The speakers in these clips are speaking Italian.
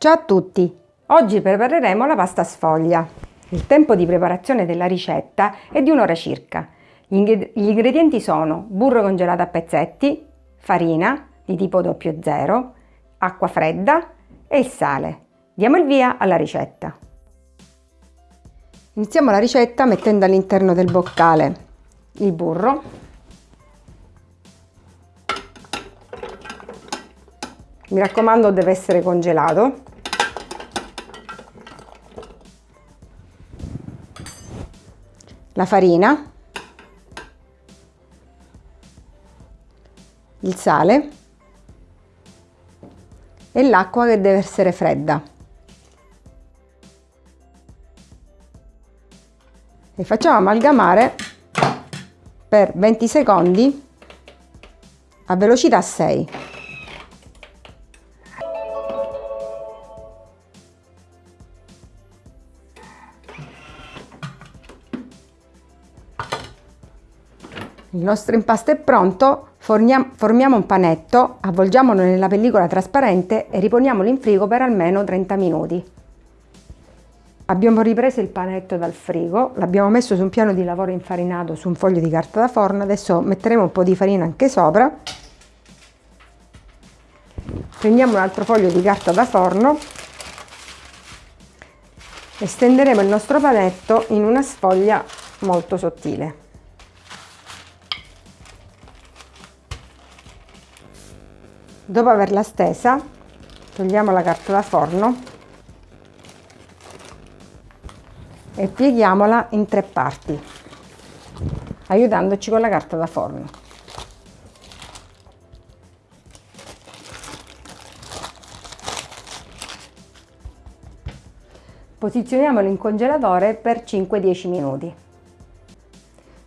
Ciao a tutti! Oggi prepareremo la pasta sfoglia. Il tempo di preparazione della ricetta è di un'ora circa. Gli ingredienti sono burro congelato a pezzetti, farina di tipo 00, acqua fredda e il sale. Diamo il via alla ricetta. Iniziamo la ricetta mettendo all'interno del boccale il burro, mi raccomando deve essere congelato la farina, il sale e l'acqua che deve essere fredda. E facciamo amalgamare per 20 secondi a velocità 6. Il nostro impasto è pronto, formiamo un panetto, avvolgiamolo nella pellicola trasparente e riponiamolo in frigo per almeno 30 minuti. Abbiamo ripreso il panetto dal frigo, l'abbiamo messo su un piano di lavoro infarinato su un foglio di carta da forno, adesso metteremo un po' di farina anche sopra. Prendiamo un altro foglio di carta da forno e stenderemo il nostro panetto in una sfoglia molto sottile. Dopo averla stesa, togliamo la carta da forno e pieghiamola in tre parti, aiutandoci con la carta da forno. Posizioniamolo in congelatore per 5-10 minuti.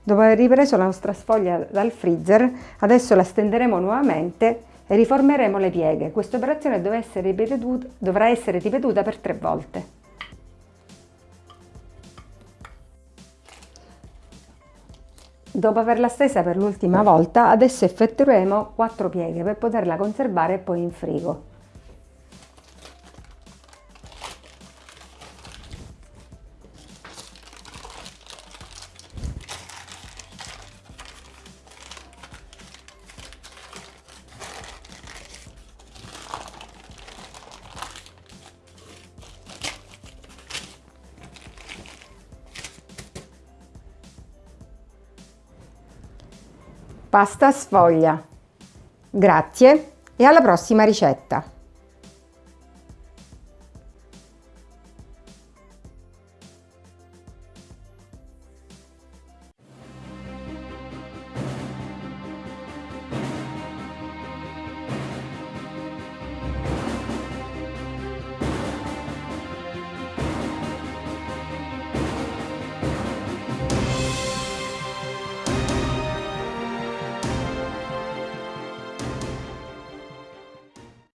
Dopo aver ripreso la nostra sfoglia dal freezer, adesso la stenderemo nuovamente riformeremo le pieghe. Questa operazione dovrà essere ripetuta, per tre volte. Dopo averla stesa per l'ultima volta, adesso effettueremo 4 pieghe per poterla conservare poi in frigo. Pasta sfoglia. Grazie e alla prossima ricetta!